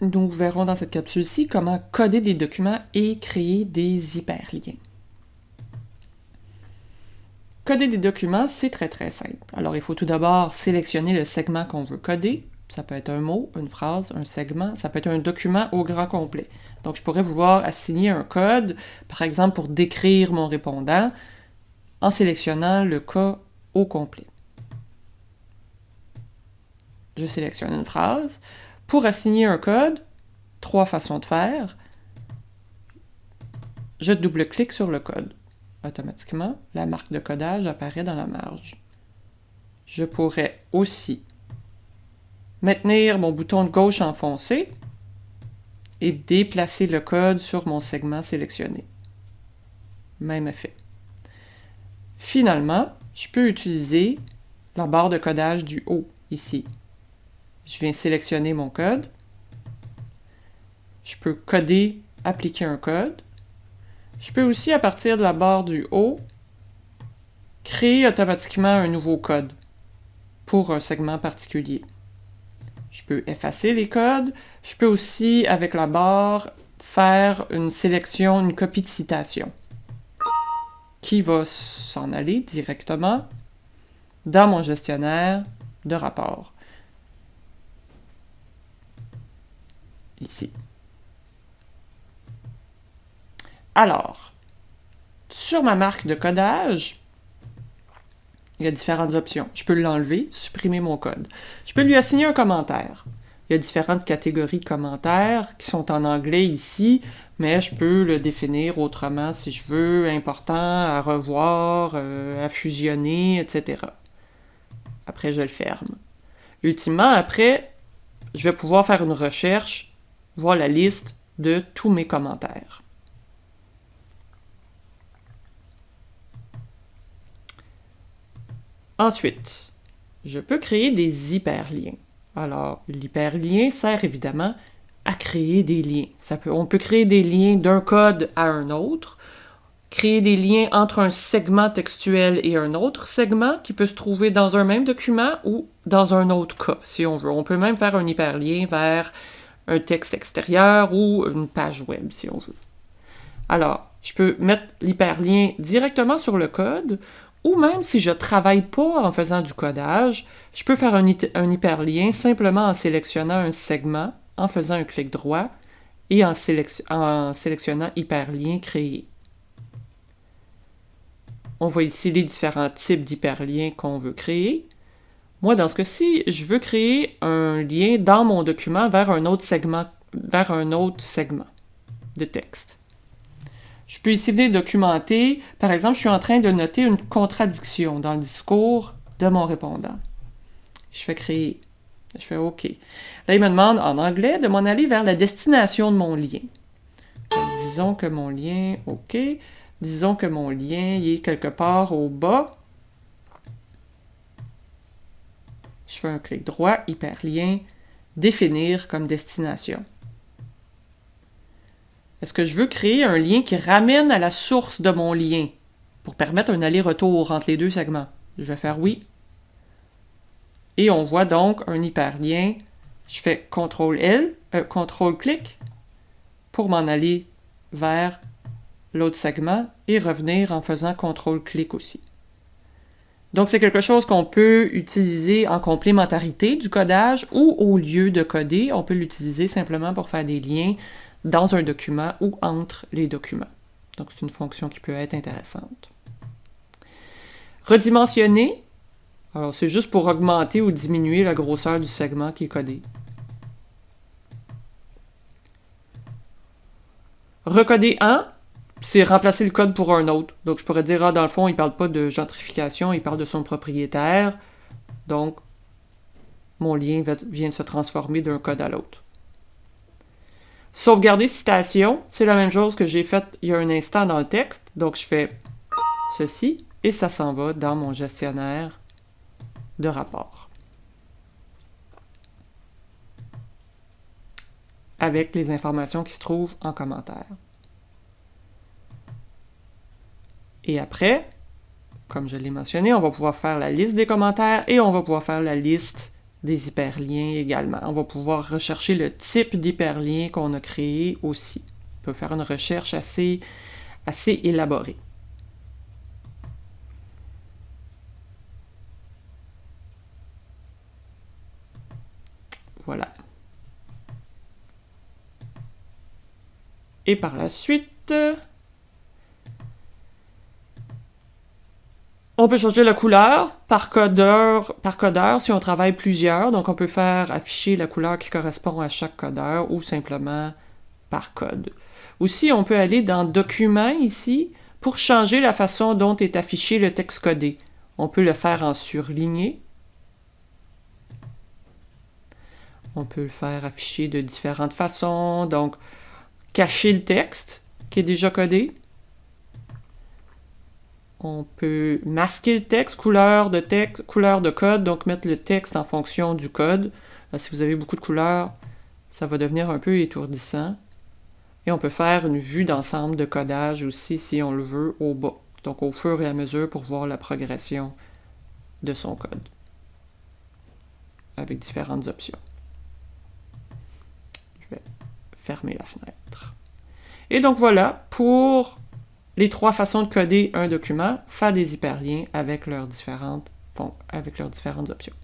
nous verrons dans cette capsule-ci comment coder des documents et créer des hyperliens. Coder des documents, c'est très très simple. Alors il faut tout d'abord sélectionner le segment qu'on veut coder. Ça peut être un mot, une phrase, un segment, ça peut être un document au grand complet. Donc je pourrais vouloir assigner un code, par exemple pour décrire mon répondant, en sélectionnant le cas au complet. Je sélectionne une phrase. Pour assigner un code, trois façons de faire. Je double-clique sur le code. Automatiquement, la marque de codage apparaît dans la marge. Je pourrais aussi maintenir mon bouton de gauche enfoncé et déplacer le code sur mon segment sélectionné. Même effet. Finalement, je peux utiliser la barre de codage du haut, ici. Je viens sélectionner mon code. Je peux coder, appliquer un code. Je peux aussi, à partir de la barre du haut, créer automatiquement un nouveau code pour un segment particulier. Je peux effacer les codes. Je peux aussi, avec la barre, faire une sélection, une copie de citation qui va s'en aller directement dans mon gestionnaire de rapport. Ici. Alors, sur ma marque de codage, il y a différentes options. Je peux l'enlever, supprimer mon code. Je peux lui assigner un commentaire. Il y a différentes catégories de commentaires qui sont en anglais ici, mais je peux le définir autrement si je veux, important, à revoir, euh, à fusionner, etc. Après, je le ferme. Ultimement, après, je vais pouvoir faire une recherche voir la liste de tous mes commentaires. Ensuite, je peux créer des hyperliens. Alors, l'hyperlien sert évidemment à créer des liens. On peut créer des liens d'un code à un autre, créer des liens entre un segment textuel et un autre segment qui peut se trouver dans un même document ou dans un autre cas, si on veut. On peut même faire un hyperlien vers un texte extérieur ou une page web, si on veut. Alors, je peux mettre l'hyperlien directement sur le code, ou même si je ne travaille pas en faisant du codage, je peux faire un, hyperlien simplement en sélectionnant un segment, en faisant un clic droit et en, en sélectionnant hyperlien créé. On voit ici les différents types d'hyperliens qu'on veut créer. Moi, dans ce cas-ci, je veux créer un lien dans mon document vers un autre segment, vers un autre segment de texte. Je peux ici documenter, par exemple, je suis en train de noter une contradiction dans le discours de mon répondant. Je fais créer. Je fais OK. Là, il me demande en anglais de m'en aller vers la destination de mon lien. disons que mon lien, OK. Disons que mon lien est quelque part au bas Je fais un clic droit, hyperlien, définir comme destination. Est-ce que je veux créer un lien qui ramène à la source de mon lien pour permettre un aller-retour entre les deux segments? Je vais faire oui. Et on voit donc un hyperlien. Je fais CTRL-L, euh, CTRL-clic pour m'en aller vers l'autre segment et revenir en faisant CTRL-clic aussi. Donc, c'est quelque chose qu'on peut utiliser en complémentarité du codage ou au lieu de coder, on peut l'utiliser simplement pour faire des liens dans un document ou entre les documents. Donc, c'est une fonction qui peut être intéressante. Redimensionner, alors c'est juste pour augmenter ou diminuer la grosseur du segment qui est codé. Recoder en, c'est remplacer le code pour un autre. Donc, je pourrais dire, ah, dans le fond, il ne parle pas de gentrification, il parle de son propriétaire. Donc, mon lien vient de se transformer d'un code à l'autre. Sauvegarder citation, c'est la même chose que j'ai fait il y a un instant dans le texte. Donc, je fais ceci et ça s'en va dans mon gestionnaire de rapport. Avec les informations qui se trouvent en commentaire. Et après, comme je l'ai mentionné, on va pouvoir faire la liste des commentaires et on va pouvoir faire la liste des hyperliens également. On va pouvoir rechercher le type d'hyperlien qu'on a créé aussi. On peut faire une recherche assez, assez élaborée. Voilà. Et par la suite, on peut changer la couleur par codeur, par codeur si on travaille plusieurs. Donc, on peut faire afficher la couleur qui correspond à chaque codeur ou simplement par code. Aussi, on peut aller dans Documents ici pour changer la façon dont est affiché le texte codé. On peut le faire en surligné On peut le faire afficher de différentes façons. Donc, cacher le texte qui est déjà codé. On peut masquer le texte, couleur de texte, couleur de code, donc mettre le texte en fonction du code. si vous avez beaucoup de couleurs, ça va devenir un peu étourdissant. Et on peut faire une vue d'ensemble de codage aussi si on le veut au bas. Donc au fur et à mesure pour voir la progression de son code. Avec différentes options fermer la fenêtre. Et donc voilà pour les trois façons de coder un document, faire des hyperliens avec leurs différentes, avec leurs différentes options.